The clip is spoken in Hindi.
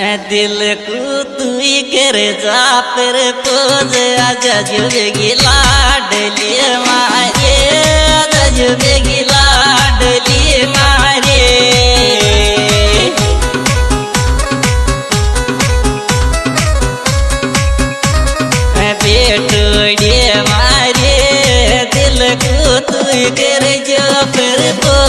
दिल को तुई करे जा पर पोज आजा जो बेगिला डलिए मारे। आजा जो बेगिला डलिए मारे बेटोड़िए मारे। दिल को तुई करे जा, फिर पोज